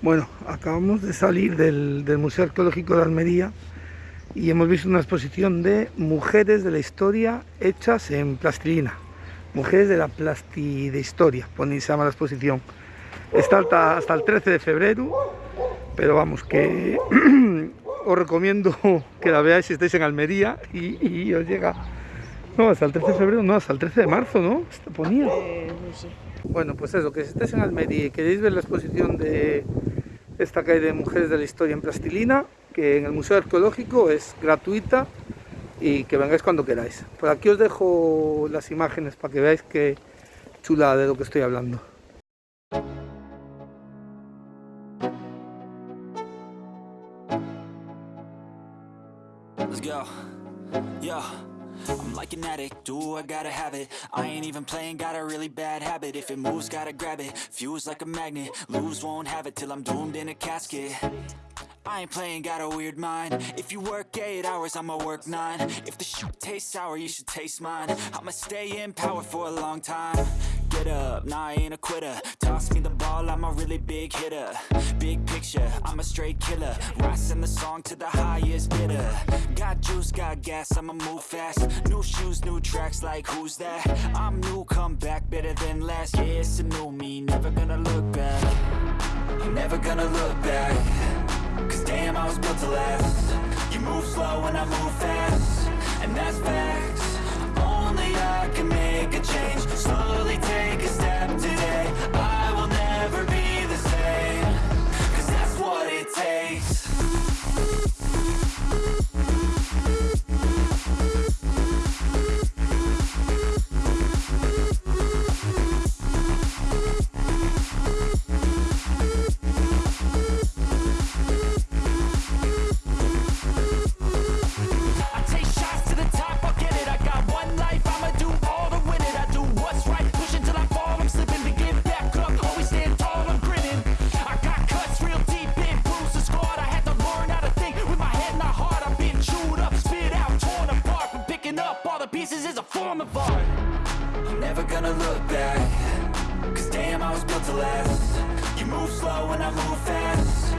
Bueno, acabamos de salir del, del, Museo Arqueológico de Almería y hemos visto una exposición de mujeres de la historia hechas en plastilina. Mujeres de la plasti de historia, se llama la exposición. Está hasta, hasta el 13 de febrero, pero vamos, que os recomiendo que la veáis si estáis en Almería y, y, os llega... No, hasta el 13 de febrero, no, hasta el 13 de marzo, ¿no? Está ponía. Eh. Bueno, pues eso, que si estáis en Almería y queréis ver la exposición de esta calle de Mujeres de la Historia en Plastilina, que en el Museo Arqueológico es gratuita y que vengáis cuando queráis. Por aquí os dejo las imágenes para que veáis qué chula de lo que estoy hablando. Let's go. Yo. I'm like an addict, do I gotta have it? I ain't even playing, got a really bad habit. If it moves, gotta grab it, fuse like a magnet Lose, won't have it till I'm doomed in a casket. I ain't playing, got a weird mind. If you work 8 hours, I'ma work 9 If the shit tastes sour, you should taste mine. I'ma stay in power for a long time. Get up, nah I ain't a quitter. Toss me the ball, I'm a really big hitter. Big picture, I'm a straight killer Rising the song to the highest bidder. Got juice, got gas, I'ma move fast. New shoes, new tracks, like who's that? I'm new, come back, better than last Yeah, it's a new me, never gonna look back. Never gonna look back. Cause damn, I was built to last. You move slow and I move fast I'm never gonna look back. Cause damn, I was built to last. You move slow and I move fast